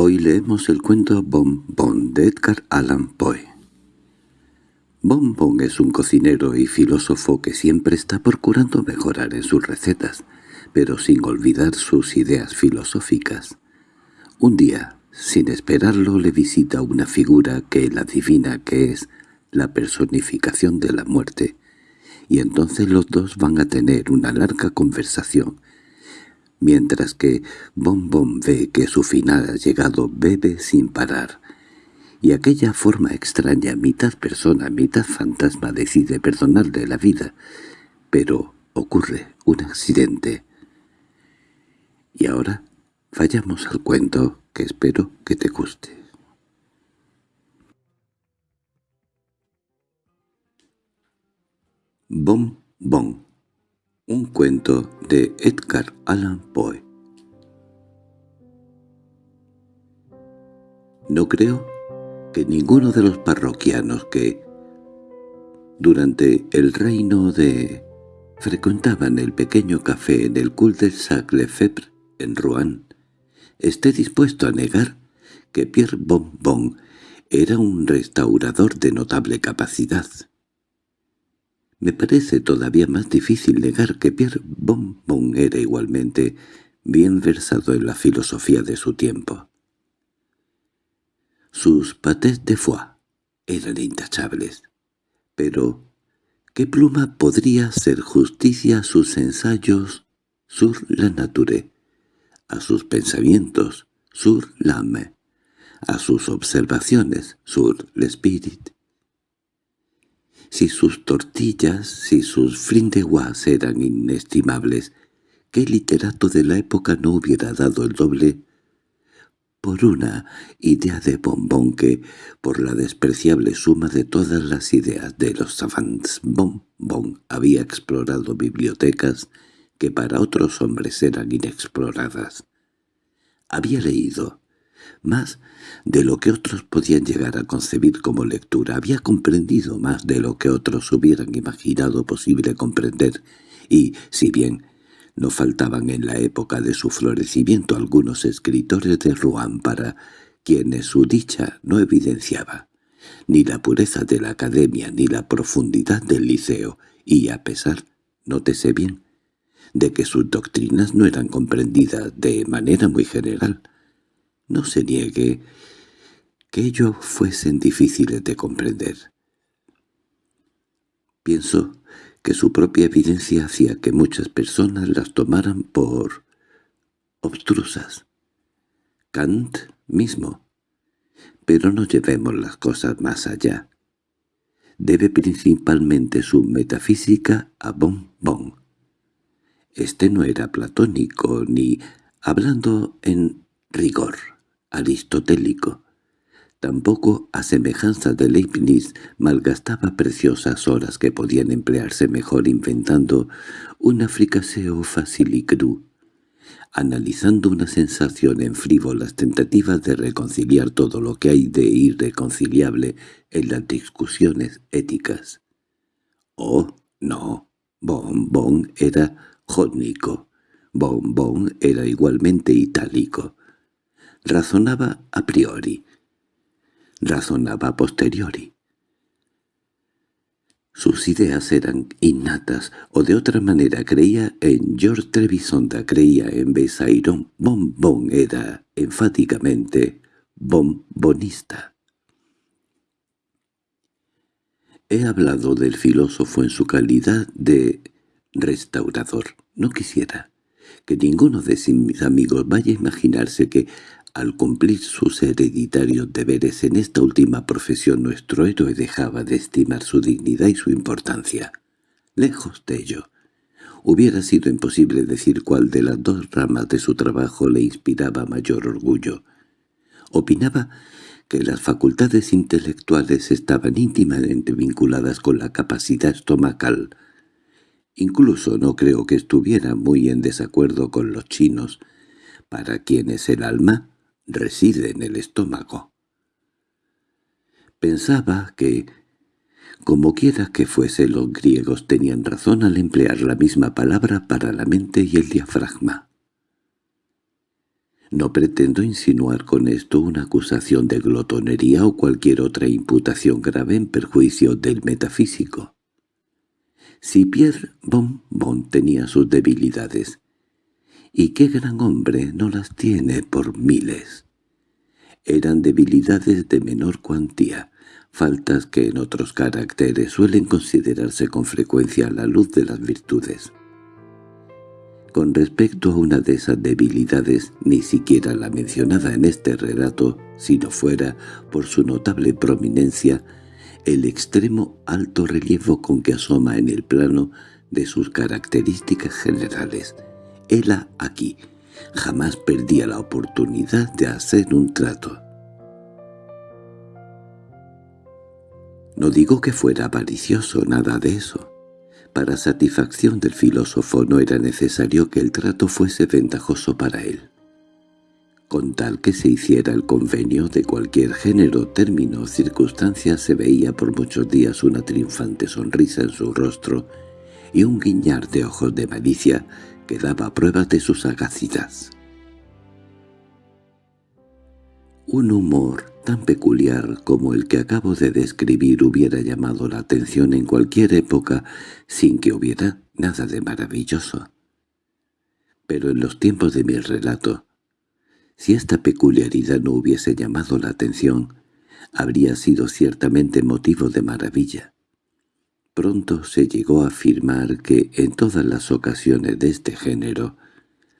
Hoy leemos el cuento Bon Bon de Edgar Allan Poe. Bon Bon es un cocinero y filósofo que siempre está procurando mejorar en sus recetas, pero sin olvidar sus ideas filosóficas. Un día, sin esperarlo, le visita una figura que él adivina que es la personificación de la muerte, y entonces los dos van a tener una larga conversación, mientras que Bon Bon ve que su final ha llegado bebe sin parar, y aquella forma extraña, mitad persona, mitad fantasma, decide perdonarle la vida, pero ocurre un accidente. Y ahora vayamos al cuento que espero que te guste. Bon Bon Un cuento de Edgar Allan Poe No creo que ninguno de los parroquianos que, durante el reino de... frecuentaban el pequeño café en el cul-de-sac Lefebvre, en Rouen, esté dispuesto a negar que Pierre Bonbon era un restaurador de notable capacidad. Me parece todavía más difícil negar que Pierre Bonbon era igualmente bien versado en la filosofía de su tiempo. Sus pâtés de foie eran intachables, pero ¿qué pluma podría hacer justicia a sus ensayos sur la nature, a sus pensamientos sur l'âme, a sus observaciones sur l'esprit? Si sus tortillas, si sus frindeguas eran inestimables, ¿qué literato de la época no hubiera dado el doble por una idea de bombón que, por la despreciable suma de todas las ideas de los savants bombón, había explorado bibliotecas que para otros hombres eran inexploradas? Había leído, más de lo que otros podían llegar a concebir como lectura, había comprendido más de lo que otros hubieran imaginado posible comprender, y, si bien no faltaban en la época de su florecimiento algunos escritores de Rouen para quienes su dicha no evidenciaba ni la pureza de la academia ni la profundidad del liceo, y a pesar, nótese bien, de que sus doctrinas no eran comprendidas de manera muy general, no se niegue que ellos fuesen difíciles de comprender. Pienso que su propia evidencia hacía que muchas personas las tomaran por obstrusas. Kant mismo. Pero no llevemos las cosas más allá. Debe principalmente su metafísica a Bon Bon. Este no era platónico ni, hablando en rigor, aristotélico. Tampoco, a semejanza de Leibniz, malgastaba preciosas horas que podían emplearse mejor inventando una fricaseo cru, analizando una sensación en frívolas tentativas de reconciliar todo lo que hay de irreconciliable en las discusiones éticas. Oh, no, Bon Bon era jónico, Bon Bon era igualmente itálico. Razonaba a priori, razonaba posteriori. Sus ideas eran innatas, o de otra manera creía en George Trevisonda, creía en Besairón. Bon era enfáticamente bombonista. He hablado del filósofo en su calidad de restaurador. No quisiera que ninguno de mis amigos vaya a imaginarse que al cumplir sus hereditarios deberes en esta última profesión nuestro héroe dejaba de estimar su dignidad y su importancia. Lejos de ello, hubiera sido imposible decir cuál de las dos ramas de su trabajo le inspiraba mayor orgullo. Opinaba que las facultades intelectuales estaban íntimamente vinculadas con la capacidad estomacal. Incluso no creo que estuviera muy en desacuerdo con los chinos, para quienes el alma reside en el estómago. Pensaba que, como quiera que fuese, los griegos tenían razón al emplear la misma palabra para la mente y el diafragma. No pretendo insinuar con esto una acusación de glotonería o cualquier otra imputación grave en perjuicio del metafísico. Si Pierre Bon Bon tenía sus debilidades, ¿y qué gran hombre no las tiene por miles? Eran debilidades de menor cuantía, faltas que en otros caracteres suelen considerarse con frecuencia a la luz de las virtudes. Con respecto a una de esas debilidades, ni siquiera la mencionada en este relato, si no fuera, por su notable prominencia, el extremo alto relieve con que asoma en el plano de sus características generales. Ella aquí jamás perdía la oportunidad de hacer un trato. No digo que fuera avaricioso, nada de eso. Para satisfacción del filósofo no era necesario que el trato fuese ventajoso para él. Con tal que se hiciera el convenio de cualquier género, término o circunstancia, se veía por muchos días una triunfante sonrisa en su rostro y un guiñar de ojos de malicia que daba pruebas de su sagacidad. Un humor tan peculiar como el que acabo de describir hubiera llamado la atención en cualquier época sin que hubiera nada de maravilloso. Pero en los tiempos de mi relato, si esta peculiaridad no hubiese llamado la atención, habría sido ciertamente motivo de maravilla. Pronto se llegó a afirmar que en todas las ocasiones de este género,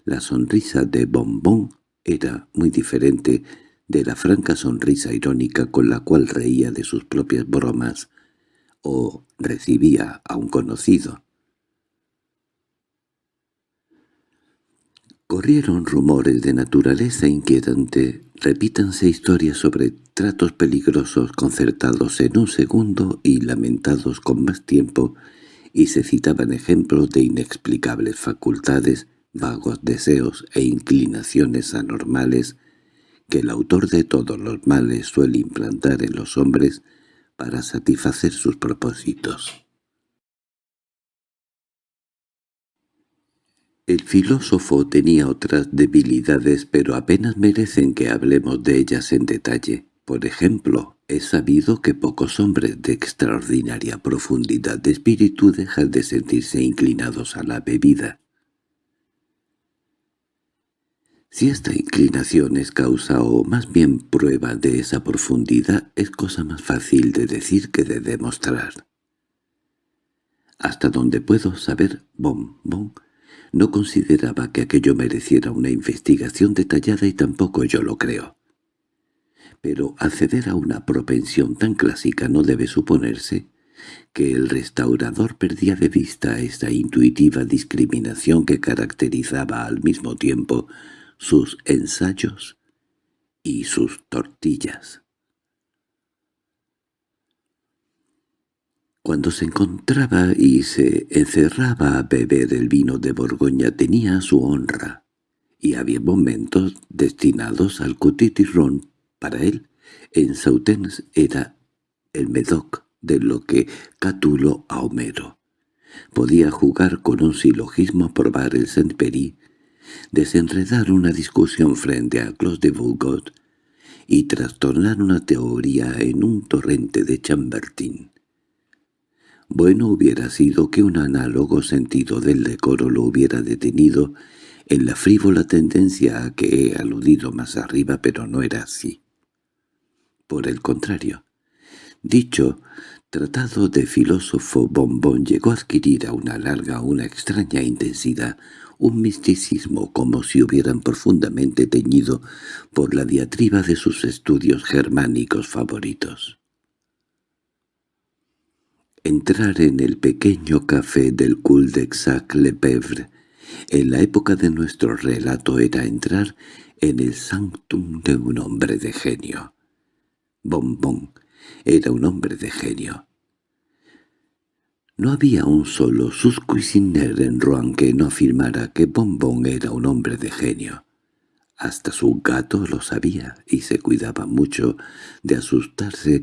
la sonrisa de Bombón era muy diferente de la franca sonrisa irónica con la cual reía de sus propias bromas o recibía a un conocido. Corrieron rumores de naturaleza inquietante, repítanse historias sobre tratos peligrosos concertados en un segundo y lamentados con más tiempo, y se citaban ejemplos de inexplicables facultades, vagos deseos e inclinaciones anormales que el autor de todos los males suele implantar en los hombres para satisfacer sus propósitos. El filósofo tenía otras debilidades, pero apenas merecen que hablemos de ellas en detalle. Por ejemplo, es sabido que pocos hombres de extraordinaria profundidad de espíritu dejan de sentirse inclinados a la bebida. Si esta inclinación es causa o más bien prueba de esa profundidad, es cosa más fácil de decir que de demostrar. Hasta donde puedo saber, Bon no consideraba que aquello mereciera una investigación detallada y tampoco yo lo creo. Pero acceder a una propensión tan clásica no debe suponerse que el restaurador perdía de vista esta intuitiva discriminación que caracterizaba al mismo tiempo sus ensayos y sus tortillas. Cuando se encontraba y se encerraba a beber el vino de Borgoña tenía su honra, y había momentos destinados al cotitirrón. Para él, en Sautens era el medoc de lo que Cátulo a Homero. Podía jugar con un silogismo, probar el Saint-Péry, desenredar una discusión frente a Clos de Vougot y trastornar una teoría en un torrente de Chambertin. Bueno hubiera sido que un análogo sentido del decoro lo hubiera detenido en la frívola tendencia a que he aludido más arriba, pero no era así. Por el contrario, dicho tratado de filósofo bombón llegó a adquirir a una larga una extraña intensidad, un misticismo como si hubieran profundamente teñido por la diatriba de sus estudios germánicos favoritos. Entrar en el pequeño café del cul-de-sac-le-pèvre en la época de nuestro relato era entrar en el sanctum de un hombre de genio. Bombón era un hombre de genio. No había un solo Suscuisiner en Rouen que no afirmara que Bombón era un hombre de genio. Hasta su gato lo sabía y se cuidaba mucho de asustarse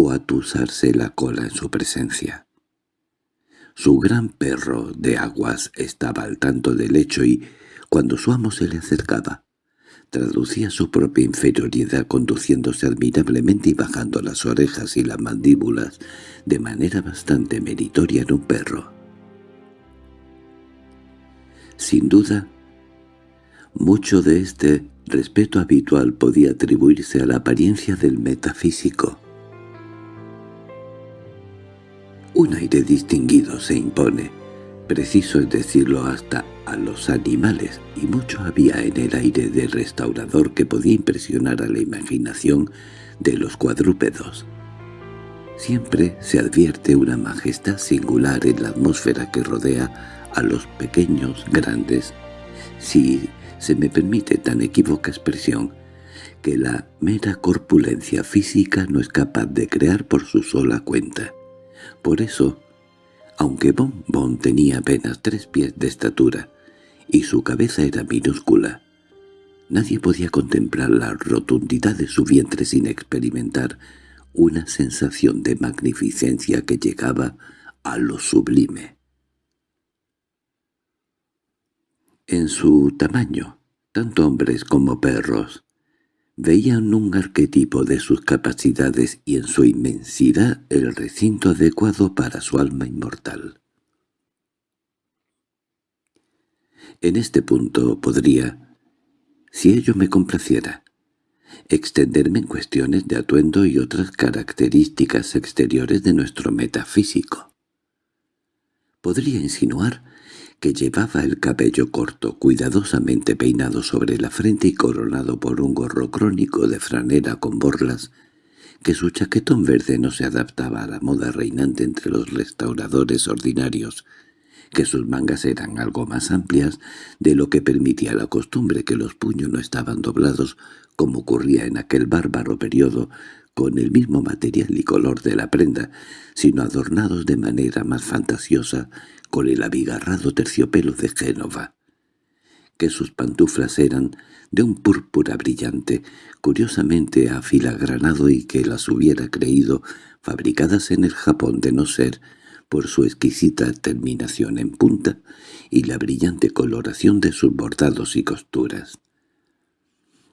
o atusarse la cola en su presencia. Su gran perro de aguas estaba al tanto del hecho y, cuando su amo se le acercaba, traducía su propia inferioridad conduciéndose admirablemente y bajando las orejas y las mandíbulas de manera bastante meritoria en un perro. Sin duda, mucho de este respeto habitual podía atribuirse a la apariencia del metafísico. Un aire distinguido se impone, preciso es decirlo hasta a los animales, y mucho había en el aire del restaurador que podía impresionar a la imaginación de los cuadrúpedos. Siempre se advierte una majestad singular en la atmósfera que rodea a los pequeños grandes, si se me permite tan equívoca expresión, que la mera corpulencia física no es capaz de crear por su sola cuenta. Por eso, aunque Bon Bon tenía apenas tres pies de estatura, y su cabeza era minúscula, nadie podía contemplar la rotundidad de su vientre sin experimentar una sensación de magnificencia que llegaba a lo sublime. En su tamaño, tanto hombres como perros veían un arquetipo de sus capacidades y en su inmensidad el recinto adecuado para su alma inmortal. En este punto podría, si ello me complaciera, extenderme en cuestiones de atuendo y otras características exteriores de nuestro metafísico. Podría insinuar que llevaba el cabello corto, cuidadosamente peinado sobre la frente y coronado por un gorro crónico de franera con borlas, que su chaquetón verde no se adaptaba a la moda reinante entre los restauradores ordinarios, que sus mangas eran algo más amplias de lo que permitía la costumbre que los puños no estaban doblados como ocurría en aquel bárbaro periodo con el mismo material y color de la prenda, sino adornados de manera más fantasiosa con el abigarrado terciopelo de Génova, que sus pantuflas eran de un púrpura brillante, curiosamente afilagranado y que las hubiera creído fabricadas en el Japón de no ser por su exquisita terminación en punta y la brillante coloración de sus bordados y costuras.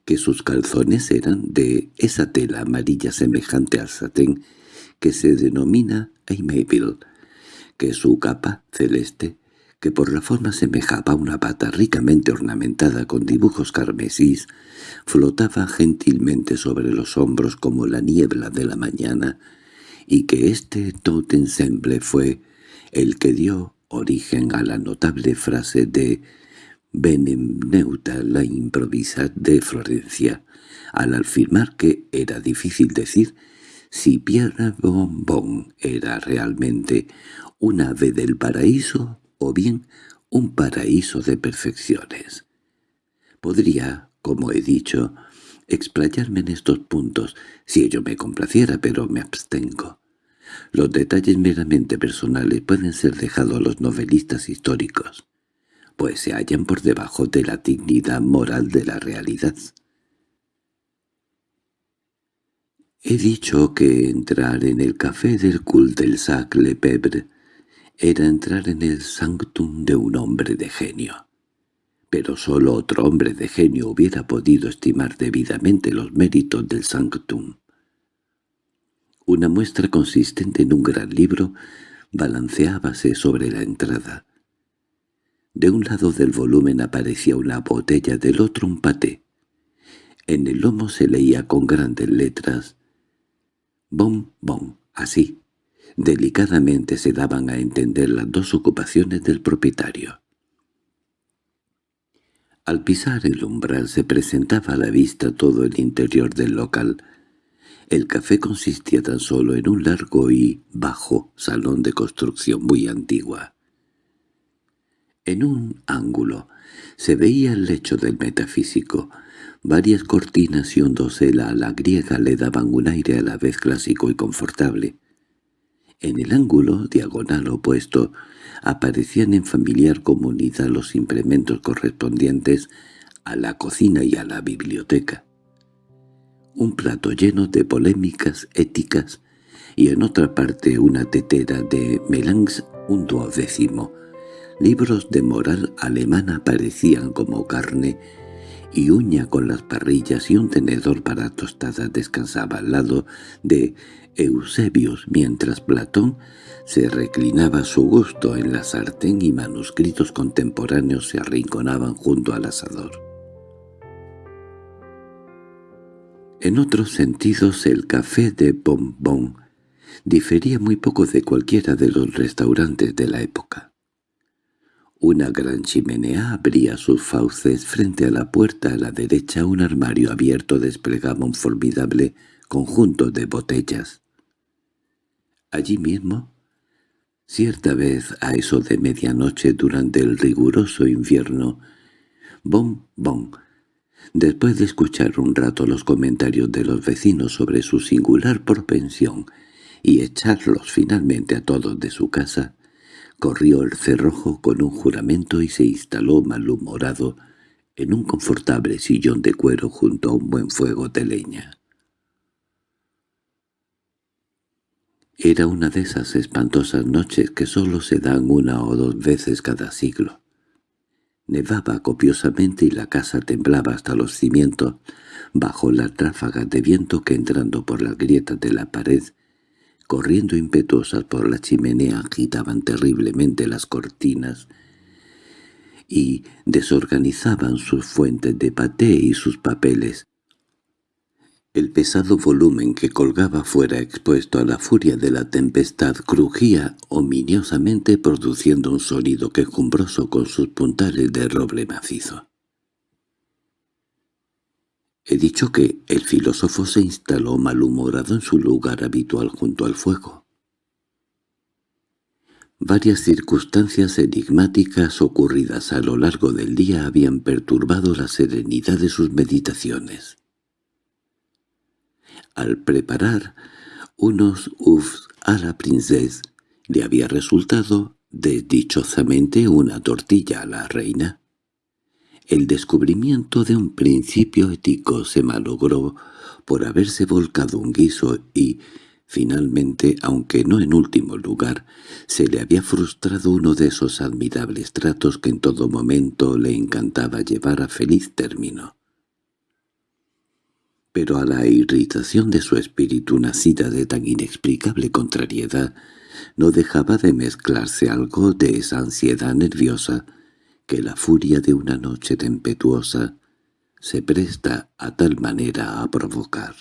Que sus calzones eran de esa tela amarilla semejante al satén que se denomina Aimable, que su capa celeste, que por la forma semejaba una pata ricamente ornamentada con dibujos carmesís, flotaba gentilmente sobre los hombros como la niebla de la mañana, y que este tot ensemble fue el que dio origen a la notable frase de Benemneuta la improvisa de Florencia, al afirmar que era difícil decir si Pierre Bonbon era realmente un ave del paraíso o bien un paraíso de perfecciones. Podría, como he dicho, explayarme en estos puntos si ello me complaciera, pero me abstengo. Los detalles meramente personales pueden ser dejados a los novelistas históricos, pues se hallan por debajo de la dignidad moral de la realidad. He dicho que entrar en el café del cul del Sac-Le Pebre era entrar en el sanctum de un hombre de genio. Pero sólo otro hombre de genio hubiera podido estimar debidamente los méritos del sanctum. Una muestra consistente en un gran libro balanceábase sobre la entrada. De un lado del volumen aparecía una botella, del otro un paté. En el lomo se leía con grandes letras «Bon, bon», así, Delicadamente se daban a entender las dos ocupaciones del propietario. Al pisar el umbral se presentaba a la vista todo el interior del local. El café consistía tan solo en un largo y bajo salón de construcción muy antigua. En un ángulo se veía el lecho del metafísico. Varias cortinas y un dosel a la griega le daban un aire a la vez clásico y confortable. En el ángulo diagonal opuesto aparecían en familiar comunidad los implementos correspondientes a la cocina y a la biblioteca. Un plato lleno de polémicas éticas y en otra parte una tetera de Melange un duodécimo. Libros de moral alemana parecían como carne y uña con las parrillas y un tenedor para tostadas descansaba al lado de Eusebius mientras Platón se reclinaba a su gusto en la sartén y manuscritos contemporáneos se arrinconaban junto al asador. En otros sentidos el café de Bombón difería muy poco de cualquiera de los restaurantes de la época. Una gran chimenea abría sus fauces frente a la puerta a la derecha un armario abierto desplegaba un formidable conjunto de botellas. Allí mismo, cierta vez a eso de medianoche durante el riguroso invierno, Bon Bon, después de escuchar un rato los comentarios de los vecinos sobre su singular propensión y echarlos finalmente a todos de su casa, corrió el cerrojo con un juramento y se instaló malhumorado en un confortable sillón de cuero junto a un buen fuego de leña. Era una de esas espantosas noches que sólo se dan una o dos veces cada siglo. Nevaba copiosamente y la casa temblaba hasta los cimientos bajo las ráfagas de viento que entrando por las grietas de la pared corriendo impetuosas por la chimenea agitaban terriblemente las cortinas y desorganizaban sus fuentes de paté y sus papeles. El pesado volumen que colgaba fuera expuesto a la furia de la tempestad crujía ominiosamente produciendo un sonido quejumbroso con sus puntales de roble macizo. He dicho que el filósofo se instaló malhumorado en su lugar habitual junto al fuego. Varias circunstancias enigmáticas ocurridas a lo largo del día habían perturbado la serenidad de sus meditaciones. Al preparar unos ufs a la princesa, le había resultado desdichosamente una tortilla a la reina. El descubrimiento de un principio ético se malogró por haberse volcado un guiso y, finalmente, aunque no en último lugar, se le había frustrado uno de esos admirables tratos que en todo momento le encantaba llevar a feliz término. Pero a la irritación de su espíritu nacida de tan inexplicable contrariedad, no dejaba de mezclarse algo de esa ansiedad nerviosa que la furia de una noche tempestuosa se presta a tal manera a provocar.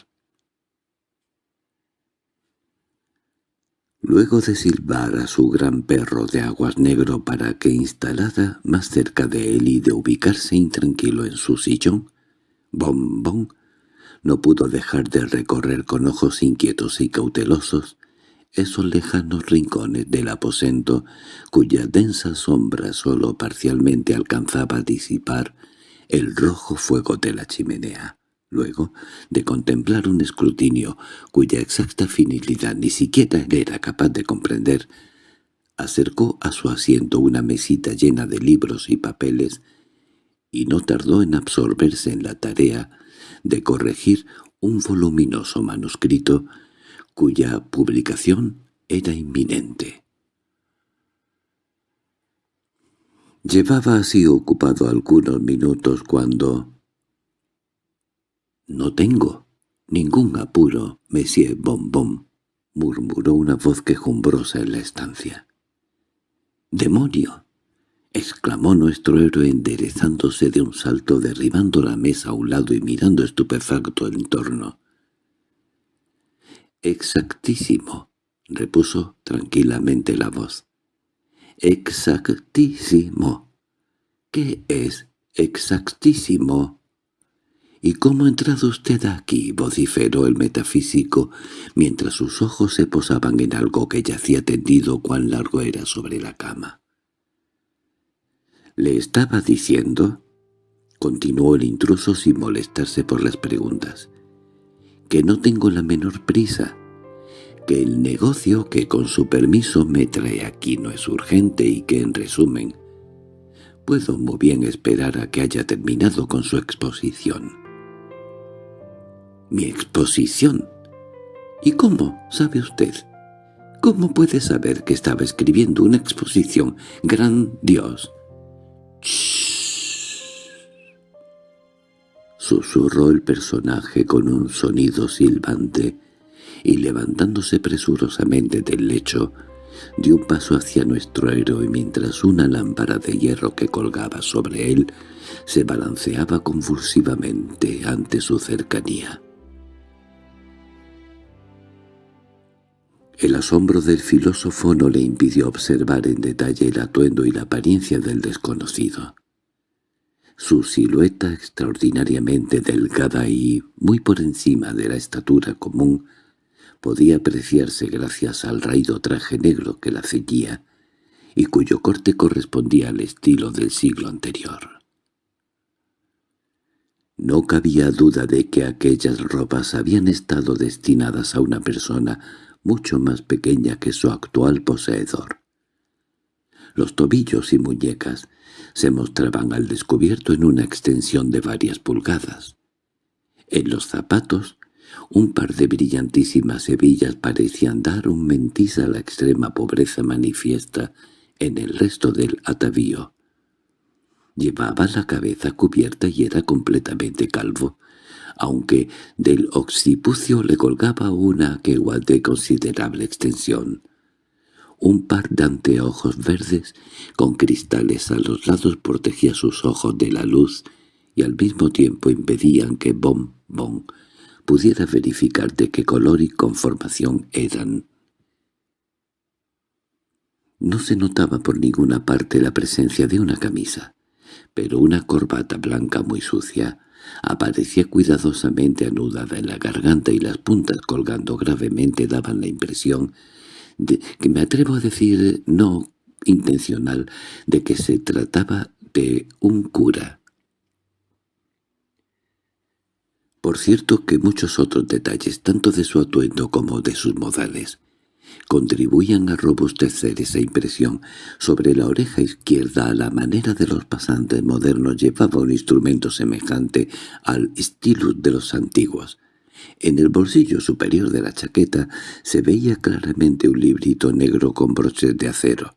Luego de silbar a su gran perro de aguas negro para que instalada más cerca de él y de ubicarse intranquilo en su sillón, Bombón no pudo dejar de recorrer con ojos inquietos y cautelosos esos lejanos rincones del aposento cuya densa sombra sólo parcialmente alcanzaba a disipar el rojo fuego de la chimenea. Luego, de contemplar un escrutinio cuya exacta finalidad ni siquiera era capaz de comprender, acercó a su asiento una mesita llena de libros y papeles y no tardó en absorberse en la tarea de corregir un voluminoso manuscrito cuya publicación era inminente. Llevaba así ocupado algunos minutos cuando... —No tengo ningún apuro, Monsieur Bombón —murmuró una voz quejumbrosa en la estancia. —¡Demonio! —exclamó nuestro héroe enderezándose de un salto, derribando la mesa a un lado y mirando estupefacto en torno. —Exactísimo —repuso tranquilamente la voz. —Exactísimo. ¿Qué es exactísimo? —¿Y cómo ha entrado usted aquí? —vociferó el metafísico, mientras sus ojos se posaban en algo que yacía tendido cuán largo era sobre la cama. —Le estaba diciendo —continuó el intruso sin molestarse por las preguntas— que no tengo la menor prisa, que el negocio que con su permiso me trae aquí no es urgente y que, en resumen, puedo muy bien esperar a que haya terminado con su exposición. —¿Mi exposición? ¿Y cómo sabe usted? ¿Cómo puede saber que estaba escribiendo una exposición? ¡Gran Dios! Susurró el personaje con un sonido silbante, y levantándose presurosamente del lecho, dio un paso hacia nuestro héroe mientras una lámpara de hierro que colgaba sobre él se balanceaba convulsivamente ante su cercanía. El asombro del filósofo no le impidió observar en detalle el atuendo y la apariencia del desconocido. Su silueta extraordinariamente delgada y muy por encima de la estatura común podía apreciarse gracias al raído traje negro que la ceñía y cuyo corte correspondía al estilo del siglo anterior. No cabía duda de que aquellas ropas habían estado destinadas a una persona mucho más pequeña que su actual poseedor. Los tobillos y muñecas se mostraban al descubierto en una extensión de varias pulgadas. En los zapatos, un par de brillantísimas hebillas parecían dar un mentiz a la extrema pobreza manifiesta en el resto del atavío. Llevaba la cabeza cubierta y era completamente calvo, aunque del occipucio le colgaba una quegua de considerable extensión. Un par de anteojos verdes con cristales a los lados protegía sus ojos de la luz y al mismo tiempo impedían que Bom Bom pudiera verificar de qué color y conformación eran. No se notaba por ninguna parte la presencia de una camisa, pero una corbata blanca muy sucia aparecía cuidadosamente anudada en la garganta y las puntas colgando gravemente daban la impresión que me atrevo a decir no intencional de que se trataba de un cura. Por cierto que muchos otros detalles, tanto de su atuendo como de sus modales, contribuían a robustecer esa impresión. Sobre la oreja izquierda, a la manera de los pasantes modernos, llevaba un instrumento semejante al stylus de los antiguos. En el bolsillo superior de la chaqueta se veía claramente un librito negro con broches de acero.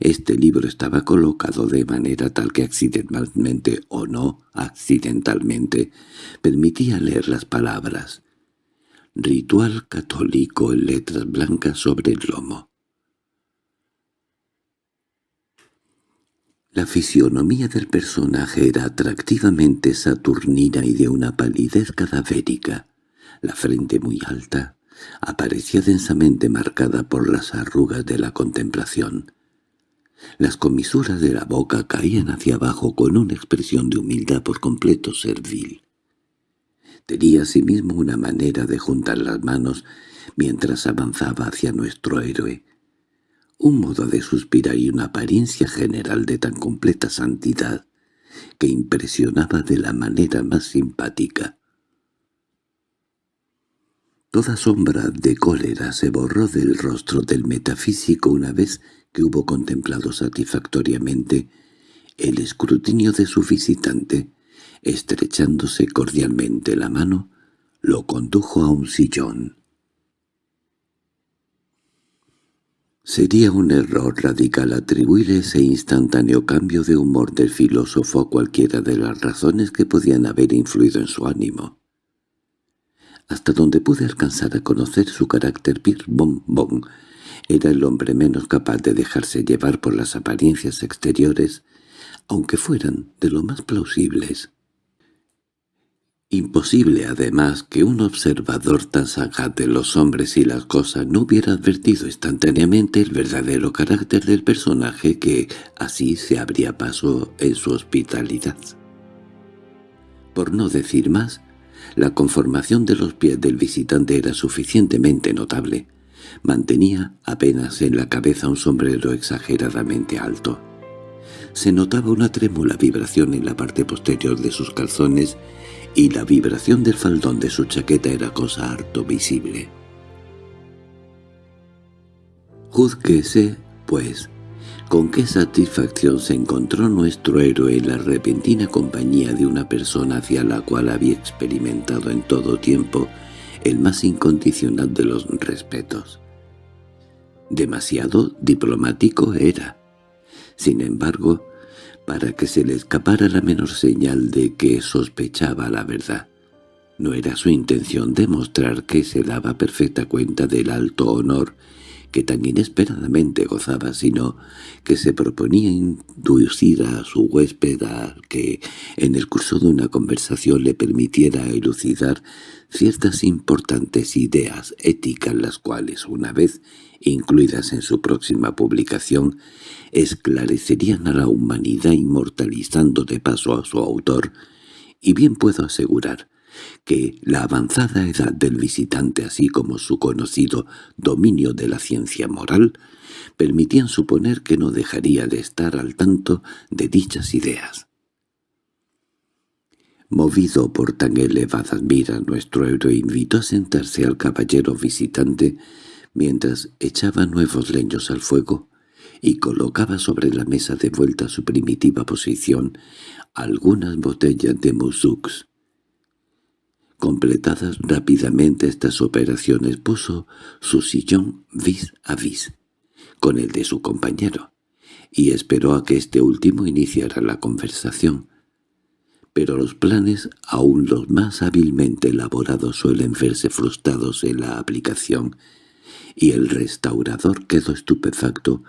Este libro estaba colocado de manera tal que accidentalmente o no accidentalmente permitía leer las palabras Ritual católico en letras blancas sobre el lomo. La fisionomía del personaje era atractivamente saturnina y de una palidez cadavérica. La frente muy alta aparecía densamente marcada por las arrugas de la contemplación. Las comisuras de la boca caían hacia abajo con una expresión de humildad por completo servil. Tenía asimismo una manera de juntar las manos mientras avanzaba hacia nuestro héroe, un modo de suspirar y una apariencia general de tan completa santidad que impresionaba de la manera más simpática. Toda sombra de cólera se borró del rostro del metafísico una vez que hubo contemplado satisfactoriamente el escrutinio de su visitante Estrechándose cordialmente la mano, lo condujo a un sillón. Sería un error radical atribuir ese instantáneo cambio de humor del filósofo a cualquiera de las razones que podían haber influido en su ánimo. Hasta donde pude alcanzar a conocer su carácter Pierre Bon era el hombre menos capaz de dejarse llevar por las apariencias exteriores, aunque fueran de lo más plausibles. Imposible, además, que un observador tan sagaz de los hombres y las cosas no hubiera advertido instantáneamente el verdadero carácter del personaje que así se abría paso en su hospitalidad. Por no decir más, la conformación de los pies del visitante era suficientemente notable. Mantenía apenas en la cabeza un sombrero exageradamente alto. Se notaba una trémula vibración en la parte posterior de sus calzones y la vibración del faldón de su chaqueta era cosa harto visible. Juzguese, pues, con qué satisfacción se encontró nuestro héroe en la repentina compañía de una persona hacia la cual había experimentado en todo tiempo el más incondicional de los respetos. Demasiado diplomático era. Sin embargo, para que se le escapara la menor señal de que sospechaba la verdad. No era su intención demostrar que se daba perfecta cuenta del alto honor que tan inesperadamente gozaba, sino que se proponía inducir a su huésped a que, en el curso de una conversación, le permitiera elucidar ciertas importantes ideas éticas las cuales, una vez incluidas en su próxima publicación, esclarecerían a la humanidad inmortalizando de paso a su autor, y bien puedo asegurar que la avanzada edad del visitante así como su conocido dominio de la ciencia moral permitían suponer que no dejaría de estar al tanto de dichas ideas. Movido por tan elevada mira, nuestro héroe invitó a sentarse al caballero visitante mientras echaba nuevos leños al fuego y colocaba sobre la mesa de vuelta a su primitiva posición algunas botellas de musux. Completadas rápidamente estas operaciones puso su sillón vis a vis con el de su compañero, y esperó a que este último iniciara la conversación. Pero los planes, aún los más hábilmente elaborados, suelen verse frustrados en la aplicación, y el restaurador quedó estupefacto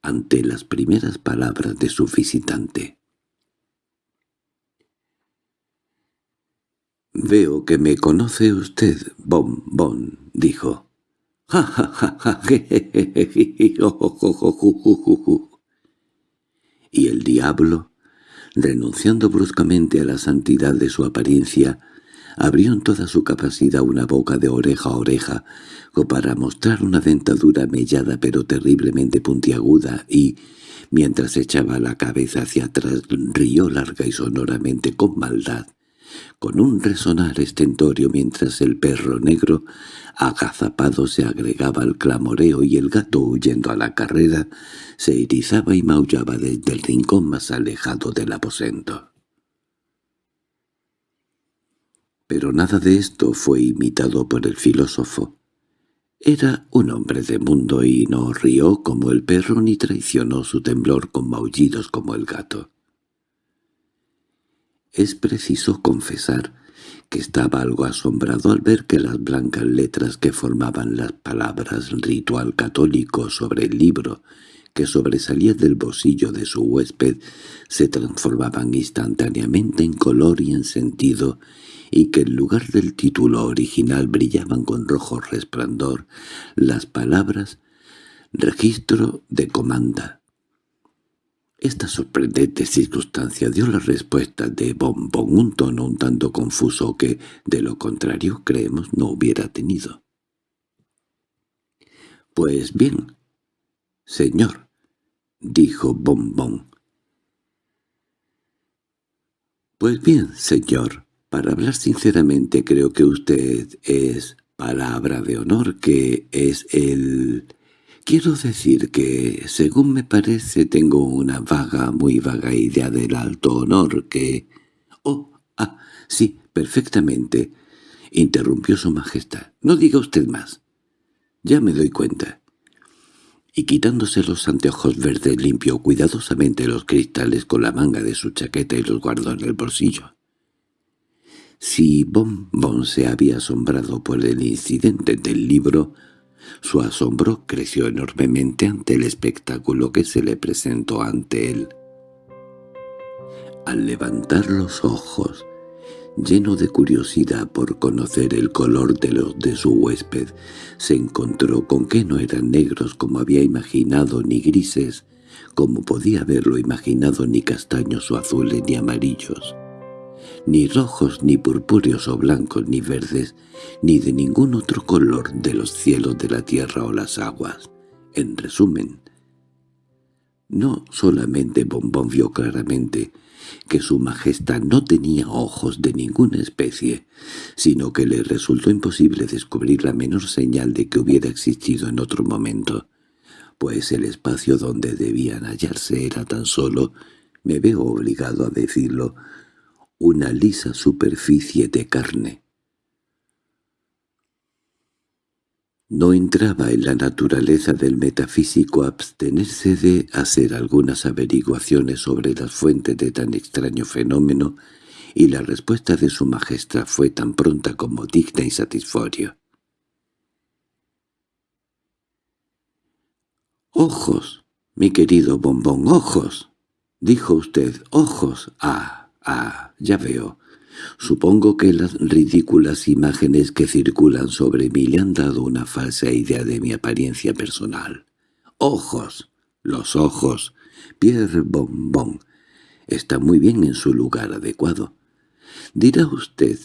ante las primeras palabras de su visitante. «Veo que me conoce usted, Bon Bon», dijo. «Ja, ja, ja, ja, Y el diablo, renunciando bruscamente a la santidad de su apariencia, abrió en toda su capacidad una boca de oreja a oreja, para mostrar una dentadura mellada pero terriblemente puntiaguda, y, mientras echaba la cabeza hacia atrás, rió larga y sonoramente con maldad con un resonar estentorio mientras el perro negro, agazapado, se agregaba al clamoreo y el gato, huyendo a la carrera, se erizaba y maullaba desde el rincón más alejado del aposento. Pero nada de esto fue imitado por el filósofo. Era un hombre de mundo y no rió como el perro ni traicionó su temblor con maullidos como el gato. Es preciso confesar que estaba algo asombrado al ver que las blancas letras que formaban las palabras ritual católico sobre el libro que sobresalía del bolsillo de su huésped se transformaban instantáneamente en color y en sentido y que en lugar del título original brillaban con rojo resplandor las palabras «registro de comanda». Esta sorprendente circunstancia dio la respuesta de Bombón un tono un tanto confuso que, de lo contrario, creemos no hubiera tenido. «Pues bien, señor», dijo Bombón. «Pues bien, señor, para hablar sinceramente creo que usted es palabra de honor que es el Quiero decir que, según me parece, tengo una vaga, muy vaga idea del alto honor que... —Oh, ah, sí, perfectamente —interrumpió su majestad—. No diga usted más. Ya me doy cuenta. Y quitándose los anteojos verdes limpió cuidadosamente los cristales con la manga de su chaqueta y los guardó en el bolsillo. Si Bon Bon se había asombrado por el incidente del libro, su asombro creció enormemente ante el espectáculo que se le presentó ante él. Al levantar los ojos, lleno de curiosidad por conocer el color de los de su huésped, se encontró con que no eran negros como había imaginado ni grises, como podía haberlo imaginado ni castaños o azules ni amarillos ni rojos, ni purpúreos o blancos, ni verdes, ni de ningún otro color de los cielos de la tierra o las aguas. En resumen, no solamente Bombón vio claramente que su majestad no tenía ojos de ninguna especie, sino que le resultó imposible descubrir la menor señal de que hubiera existido en otro momento, pues el espacio donde debían hallarse era tan solo, me veo obligado a decirlo, una lisa superficie de carne. No entraba en la naturaleza del metafísico abstenerse de hacer algunas averiguaciones sobre las fuentes de tan extraño fenómeno, y la respuesta de su majestad fue tan pronta como digna y satisfactoria. «¡Ojos, mi querido bombón, ojos!» dijo usted, «ojos! ¡Ah, ah, ya veo! Supongo que las ridículas imágenes que circulan sobre mí le han dado una falsa idea de mi apariencia personal. ¡Ojos! Los ojos. Pierre Bombón. Está muy bien en su lugar adecuado. Dirá usted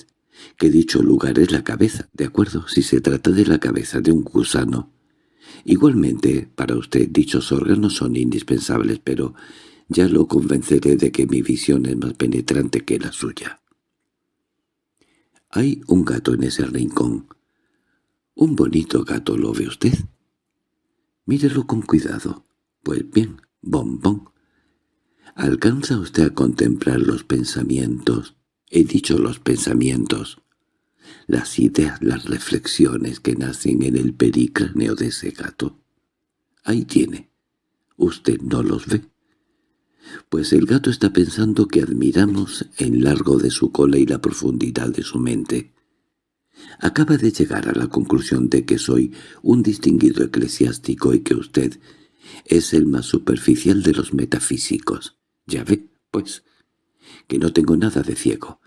que dicho lugar es la cabeza, ¿de acuerdo? Si se trata de la cabeza de un gusano, Igualmente, para usted dichos órganos son indispensables, pero ya lo convenceré de que mi visión es más penetrante que la suya. Hay un gato en ese rincón. Un bonito gato, ¿lo ve usted? Mírelo con cuidado. Pues bien, bombón. ¿Alcanza usted a contemplar los pensamientos? He dicho los pensamientos las ideas, las reflexiones que nacen en el pericráneo de ese gato. Ahí tiene. ¿Usted no los ve? Pues el gato está pensando que admiramos el largo de su cola y la profundidad de su mente. Acaba de llegar a la conclusión de que soy un distinguido eclesiástico y que usted es el más superficial de los metafísicos. Ya ve, pues, que no tengo nada de ciego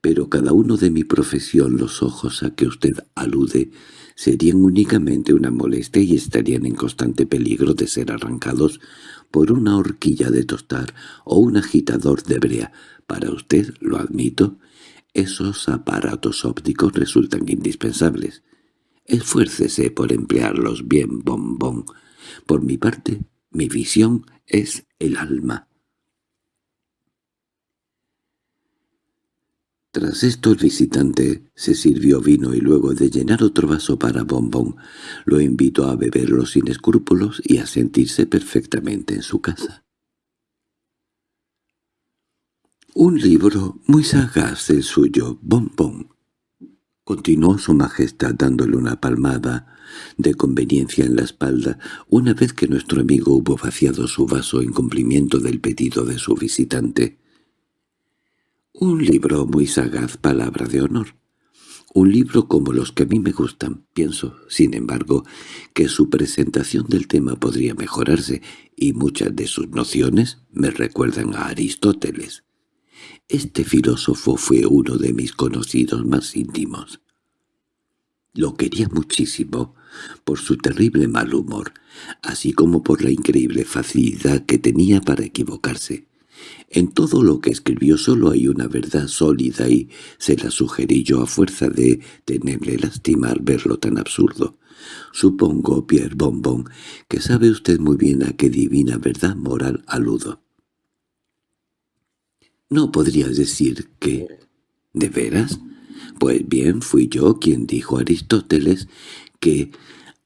pero cada uno de mi profesión los ojos a que usted alude serían únicamente una molestia y estarían en constante peligro de ser arrancados por una horquilla de tostar o un agitador de brea. Para usted, lo admito, esos aparatos ópticos resultan indispensables. Esfuércese por emplearlos bien, bombón. Por mi parte, mi visión es el alma. Tras esto el visitante se sirvió vino y luego de llenar otro vaso para Bombón, lo invitó a beberlo sin escrúpulos y a sentirse perfectamente en su casa. «Un libro muy sagaz el suyo, Bombón», continuó su majestad dándole una palmada de conveniencia en la espalda una vez que nuestro amigo hubo vaciado su vaso en cumplimiento del pedido de su visitante. Un libro muy sagaz, palabra de honor. Un libro como los que a mí me gustan. Pienso, sin embargo, que su presentación del tema podría mejorarse, y muchas de sus nociones me recuerdan a Aristóteles. Este filósofo fue uno de mis conocidos más íntimos. Lo quería muchísimo por su terrible mal humor, así como por la increíble facilidad que tenía para equivocarse. En todo lo que escribió solo hay una verdad sólida y se la sugerí yo a fuerza de tenerle lástima al verlo tan absurdo. Supongo, Pierre Bombón, que sabe usted muy bien a qué divina verdad moral aludo. ¿No podrías decir que... ¿De veras? Pues bien, fui yo quien dijo a Aristóteles que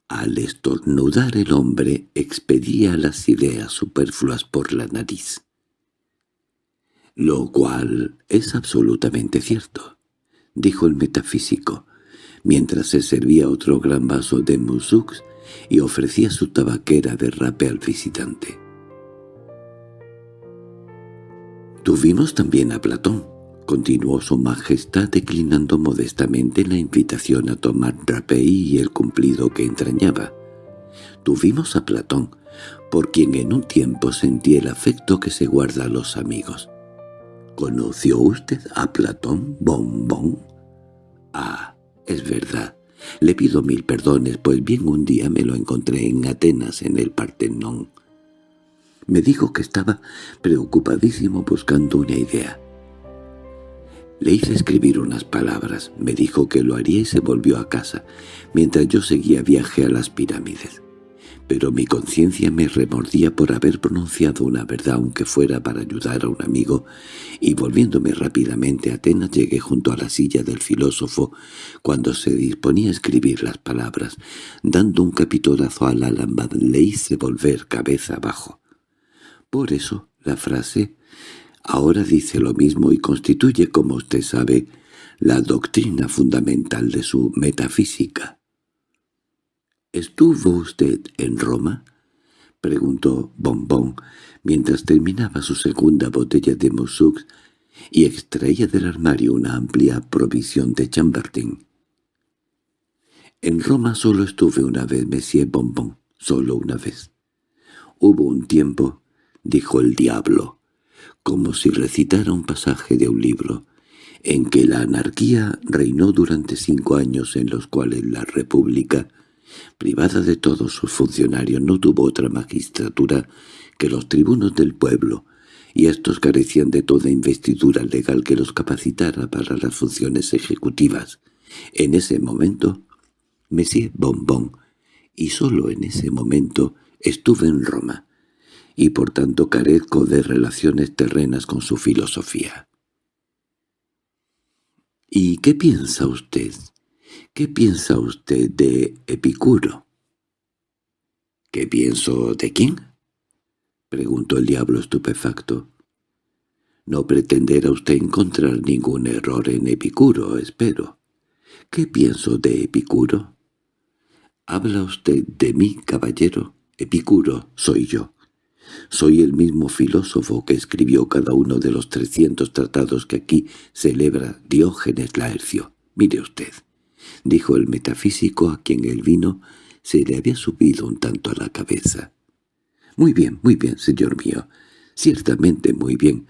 al estornudar el hombre expedía las ideas superfluas por la nariz lo cual es absolutamente cierto, dijo el metafísico, mientras se servía otro gran vaso de musux y ofrecía su tabaquera de rape al visitante. Tuvimos también a Platón, continuó su majestad declinando modestamente la invitación a tomar rapé y el cumplido que entrañaba. Tuvimos a Platón, por quien en un tiempo sentí el afecto que se guarda a los amigos. ¿Conoció usted a Platón Bombón? Ah, es verdad. Le pido mil perdones, pues bien un día me lo encontré en Atenas, en el Partenón. Me dijo que estaba preocupadísimo buscando una idea. Le hice escribir unas palabras, me dijo que lo haría y se volvió a casa, mientras yo seguía viaje a las pirámides pero mi conciencia me remordía por haber pronunciado una verdad aunque fuera para ayudar a un amigo, y volviéndome rápidamente a Atenas llegué junto a la silla del filósofo cuando se disponía a escribir las palabras. Dando un capitolazo a la lámpara le hice volver cabeza abajo. Por eso la frase ahora dice lo mismo y constituye, como usted sabe, la doctrina fundamental de su metafísica. —¿Estuvo usted en Roma? —preguntó Bombón, mientras terminaba su segunda botella de Moussux y extraía del armario una amplia provisión de Chambertin. En Roma solo estuve una vez, Monsieur Bombón, solo una vez. Hubo un tiempo, dijo el diablo, como si recitara un pasaje de un libro, en que la anarquía reinó durante cinco años en los cuales la república, privada de todos sus funcionarios, no tuvo otra magistratura que los tribunos del pueblo, y estos carecían de toda investidura legal que los capacitara para las funciones ejecutivas. En ese momento, Monsieur Bonbon, y solo en ese momento estuve en Roma, y por tanto carezco de relaciones terrenas con su filosofía. —¿Y qué piensa usted? ¿Qué piensa usted de Epicuro? —¿Qué pienso de quién? —preguntó el diablo estupefacto. —No pretenderá usted encontrar ningún error en Epicuro, espero. ¿Qué pienso de Epicuro? —¿Habla usted de mí, caballero? Epicuro soy yo. Soy el mismo filósofo que escribió cada uno de los trescientos tratados que aquí celebra Diógenes Laercio. Mire usted, dijo el metafísico a quien el vino se le había subido un tanto a la cabeza. Muy bien, muy bien, señor mío, ciertamente muy bien,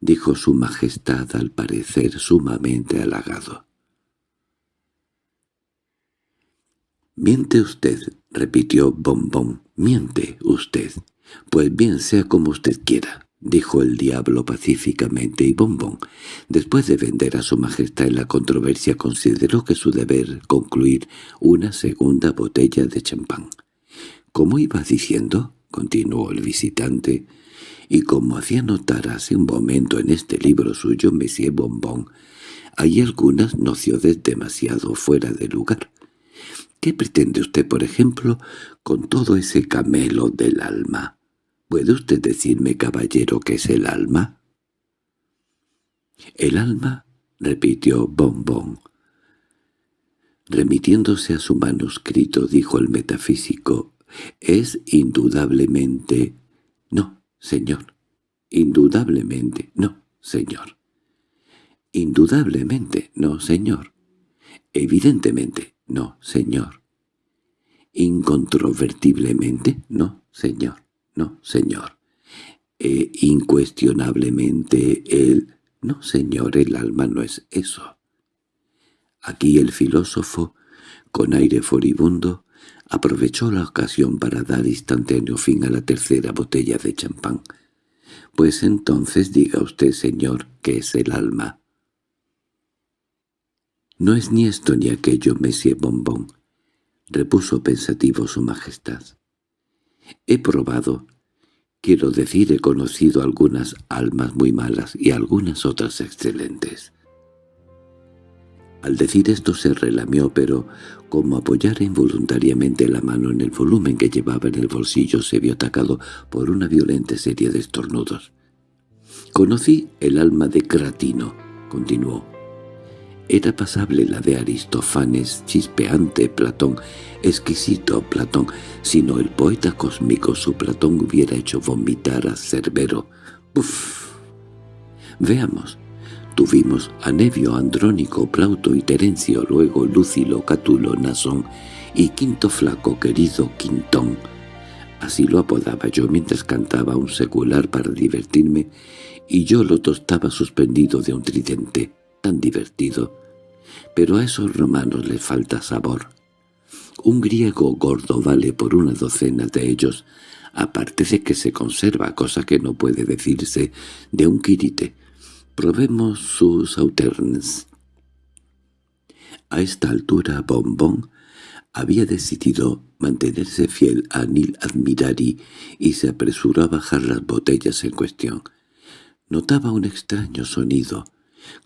dijo su majestad al parecer sumamente halagado. «Miente usted», repitió Bombón, «miente usted». «Pues bien, sea como usted quiera», dijo el diablo pacíficamente, y Bombón, después de vender a su majestad en la controversia, consideró que su deber concluir una segunda botella de champán. «¿Cómo iba diciendo?» continuó el visitante, y como hacía notar hace un momento en este libro suyo Monsieur Bombón, hay algunas nociones demasiado fuera de lugar. ¿Qué pretende usted, por ejemplo, con todo ese camelo del alma? ¿Puede usted decirme, caballero, qué es el alma? —El alma —repitió Bombón. Remitiéndose a su manuscrito, dijo el metafísico, —es indudablemente... No, señor. Indudablemente no, señor. Indudablemente no, señor. Evidentemente no, señor. Incontrovertiblemente no, señor. No, señor. E incuestionablemente el... No, señor, el alma no es eso. Aquí el filósofo, con aire furibundo, aprovechó la ocasión para dar instantáneo fin a la tercera botella de champán. Pues entonces diga usted, señor, que es el alma. No es ni esto ni aquello, Monsieur Bombón, repuso pensativo su majestad. He probado, quiero decir, he conocido algunas almas muy malas y algunas otras excelentes. Al decir esto se relamió, pero como apoyara involuntariamente la mano en el volumen que llevaba en el bolsillo se vio atacado por una violenta serie de estornudos. «Conocí el alma de Cratino», continuó. Era pasable la de Aristófanes, chispeante Platón, exquisito Platón, sino el poeta cósmico su Platón hubiera hecho vomitar a Cerbero. ¡Uf! Veamos. Tuvimos a Nevio, Andrónico, Plauto y Terencio, luego Lúcilo, Catulo, Nasón y Quinto Flaco, querido Quintón. Así lo apodaba yo mientras cantaba un secular para divertirme, y yo lo tostaba suspendido de un tridente tan divertido. Pero a esos romanos les falta sabor. Un griego gordo vale por una docena de ellos, aparte de que se conserva, cosa que no puede decirse de un quirite. Probemos sus sauternes. A esta altura Bombón había decidido mantenerse fiel a Nil Admirari y se apresuró a bajar las botellas en cuestión. Notaba un extraño sonido,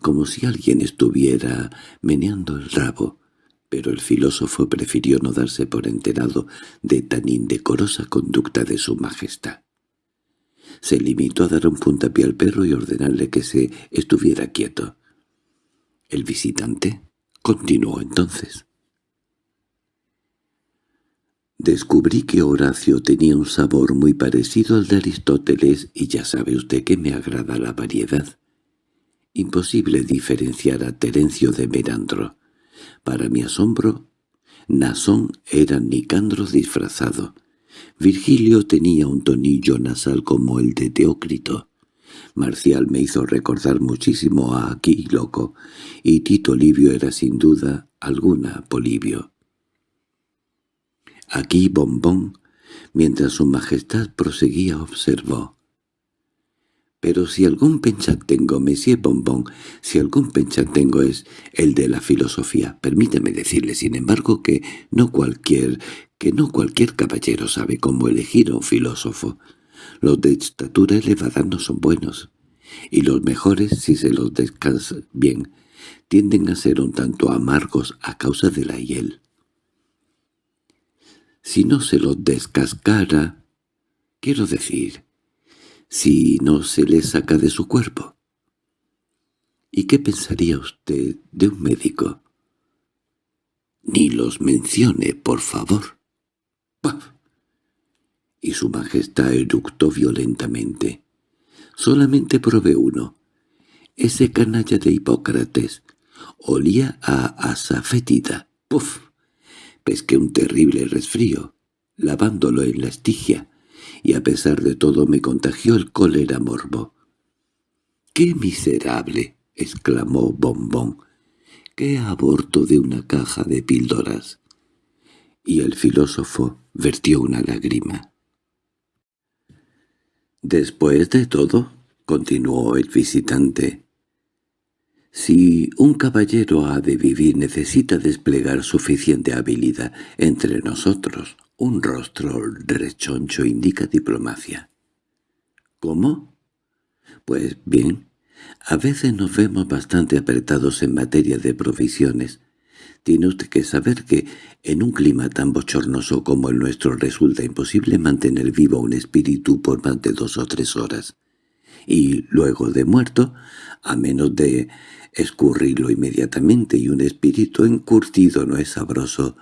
como si alguien estuviera meneando el rabo, pero el filósofo prefirió no darse por enterado de tan indecorosa conducta de su majestad. Se limitó a dar un puntapié al perro y ordenarle que se estuviera quieto. El visitante continuó entonces. Descubrí que Horacio tenía un sabor muy parecido al de Aristóteles y ya sabe usted que me agrada la variedad. Imposible diferenciar a Terencio de Merandro. Para mi asombro, Nasón era Nicandro disfrazado. Virgilio tenía un tonillo nasal como el de Teócrito. Marcial me hizo recordar muchísimo a Loco, y Tito Livio era sin duda alguna Polibio. Aquí Bombón, mientras su majestad proseguía, observó. Pero si algún tengo, Monsieur Bombón, si algún tengo es el de la filosofía, permíteme decirle, sin embargo, que no cualquier, que no cualquier caballero sabe cómo elegir a un filósofo. Los de estatura elevada no son buenos, y los mejores, si se los descansa bien, tienden a ser un tanto amargos a causa de la hiel. Si no se los descascara, quiero decir, si no se le saca de su cuerpo. ¿Y qué pensaría usted de un médico? Ni los mencione, por favor. ¡Paf! Y su majestad eructó violentamente. Solamente probé uno. Ese canalla de Hipócrates olía a asafetida. ¡Puf! Pesqué un terrible resfrío, lavándolo en la estigia, y a pesar de todo me contagió el cólera morbo. —¡Qué miserable! —exclamó Bombón. —¡Qué aborto de una caja de píldoras! Y el filósofo vertió una lágrima. Después de todo, continuó el visitante, si un caballero ha de vivir necesita desplegar suficiente habilidad entre nosotros, un rostro rechoncho indica diplomacia. ¿Cómo? Pues bien, a veces nos vemos bastante apretados en materia de provisiones. Tiene usted que saber que en un clima tan bochornoso como el nuestro resulta imposible mantener vivo un espíritu por más de dos o tres horas. Y luego de muerto, a menos de escurrirlo inmediatamente y un espíritu encurtido no es sabroso,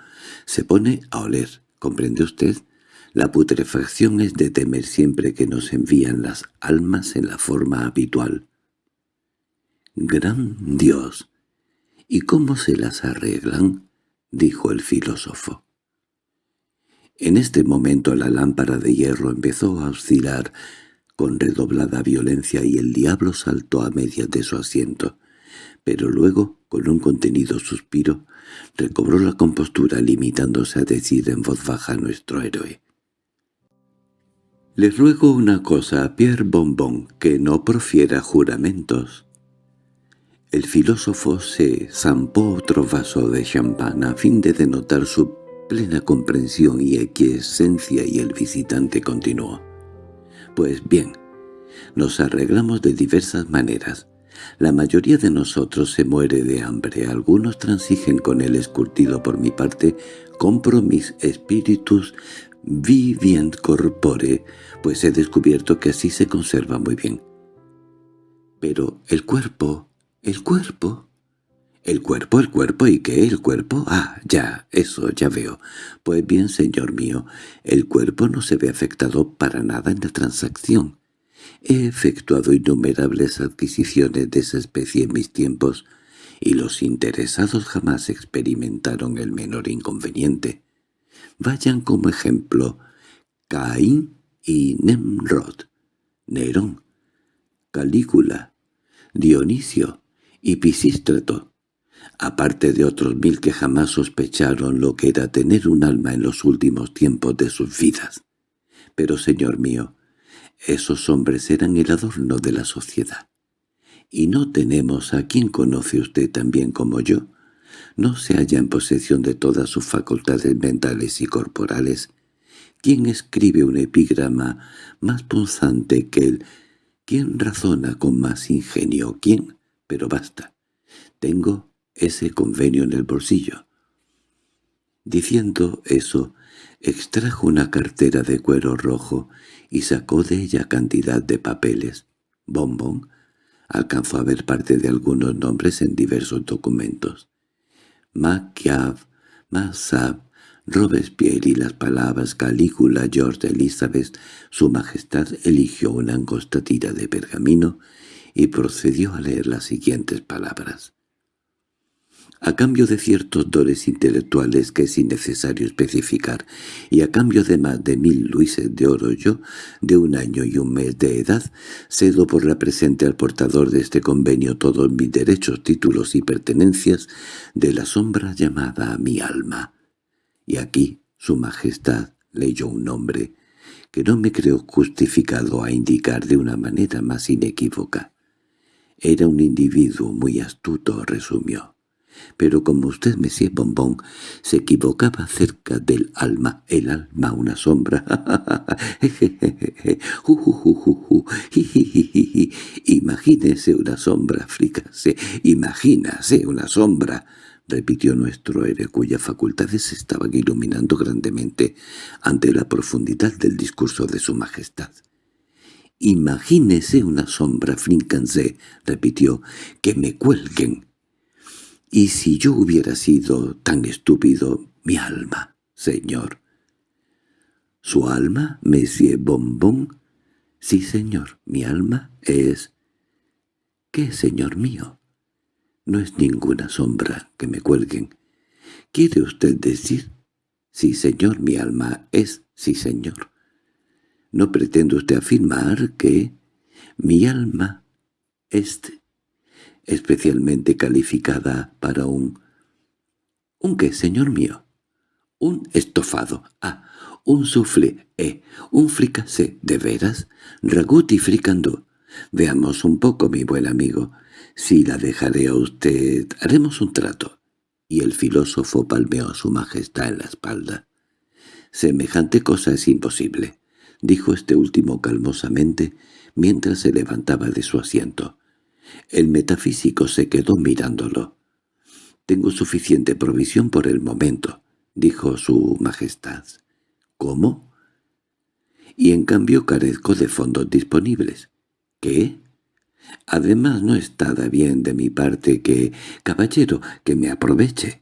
se pone a oler, ¿Comprende usted? La putrefacción es de temer siempre que nos envían las almas en la forma habitual. —¡Gran Dios! ¿Y cómo se las arreglan? —dijo el filósofo. En este momento la lámpara de hierro empezó a oscilar con redoblada violencia y el diablo saltó a medias de su asiento. Pero luego, con un contenido suspiro, recobró la compostura limitándose a decir en voz baja a nuestro héroe. «Le ruego una cosa a Pierre Bonbon, que no profiera juramentos». El filósofo se zampó otro vaso de champán a fin de denotar su plena comprensión y equiesencia y el visitante continuó. «Pues bien, nos arreglamos de diversas maneras. La mayoría de nosotros se muere de hambre, algunos transigen con el escurtido por mi parte, compro mis espíritus vivient corpore, pues he descubierto que así se conserva muy bien. Pero el cuerpo, el cuerpo... ¿El cuerpo, el cuerpo? ¿Y qué el cuerpo? Ah, ya, eso, ya veo. Pues bien, señor mío, el cuerpo no se ve afectado para nada en la transacción. He efectuado innumerables adquisiciones de esa especie en mis tiempos, y los interesados jamás experimentaron el menor inconveniente. Vayan como ejemplo Caín y Nemrod, Nerón, Calígula, Dionisio y Pisístrato, aparte de otros mil que jamás sospecharon lo que era tener un alma en los últimos tiempos de sus vidas. Pero, señor mío, esos hombres eran el adorno de la sociedad. Y no tenemos a quien conoce usted tan bien como yo. No se halla en posesión de todas sus facultades mentales y corporales. ¿Quién escribe un epigrama más punzante que él? ¿Quién razona con más ingenio? ¿Quién? Pero basta. Tengo ese convenio en el bolsillo. Diciendo eso, extrajo una cartera de cuero rojo y sacó de ella cantidad de papeles. Bombón alcanzó a ver parte de algunos nombres en diversos documentos. Maquiav, Masab, Robespierre y las palabras Calígula, George Elizabeth, su majestad eligió una angosta tira de pergamino y procedió a leer las siguientes palabras. A cambio de ciertos dores intelectuales que es innecesario especificar, y a cambio de más de mil luises de oro yo, de un año y un mes de edad, cedo por la presente al portador de este convenio todos mis derechos, títulos y pertenencias de la sombra llamada a mi alma. Y aquí su majestad leyó un nombre que no me creo justificado a indicar de una manera más inequívoca. Era un individuo muy astuto, resumió. Pero como usted, Monsieur Bombón, se equivocaba acerca del alma, el alma una sombra. Imagínese una sombra, frícase, imagínase una sombra repitió nuestro héroe cuyas facultades estaban iluminando grandemente ante la profundidad del discurso de su majestad. «Imagínese una sombra, Frincansé», repitió, «que me cuelguen». «Y si yo hubiera sido tan estúpido, mi alma, señor». «¿Su alma, Monsieur Bombón?» «Sí, señor, mi alma es...» «¿Qué, señor mío?» No es ninguna sombra que me cuelguen. ¿Quiere usted decir? Sí, señor, mi alma es sí, señor. ¿No pretende usted afirmar que mi alma es especialmente calificada para un... ¿Un qué, señor mío? Un estofado. Ah, un soufflé. Eh, un fricassé. ¿De veras? Ragut y fricandó. Veamos un poco, mi buen amigo. Si la dejaré a usted, haremos un trato. Y el filósofo palmeó a su majestad en la espalda. Semejante cosa es imposible, dijo este último calmosamente mientras se levantaba de su asiento. El metafísico se quedó mirándolo. «Tengo suficiente provisión por el momento», dijo su majestad. «¿Cómo?» «Y en cambio carezco de fondos disponibles». «¿Qué?» Además no está bien de mi parte que, caballero, que me aproveche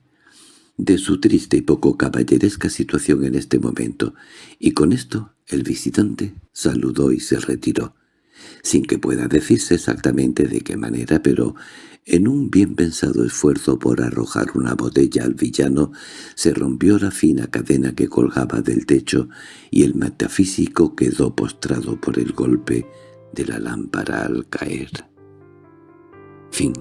de su triste y poco caballeresca situación en este momento, y con esto el visitante saludó y se retiró, sin que pueda decirse exactamente de qué manera, pero en un bien pensado esfuerzo por arrojar una botella al villano, se rompió la fina cadena que colgaba del techo y el metafísico quedó postrado por el golpe de la lámpara al caer. Fin